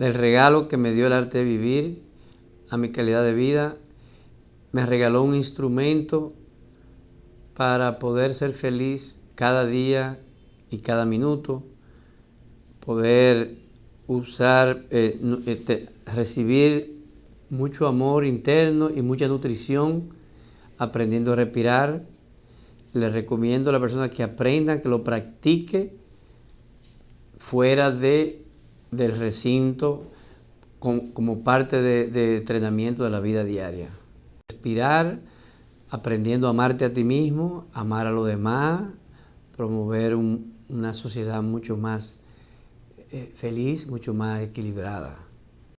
El regalo que me dio el arte de vivir a mi calidad de vida, me regaló un instrumento para poder ser feliz cada día y cada minuto, poder usar, eh, este, recibir mucho amor interno y mucha nutrición, aprendiendo a respirar. Les recomiendo a la persona que aprenda, que lo practique fuera de del recinto como parte de, entrenamiento de la vida diaria. Respirar, aprendiendo a amarte a ti mismo, amar a los demás, promover una sociedad mucho más eh, feliz, mucho más equilibrada.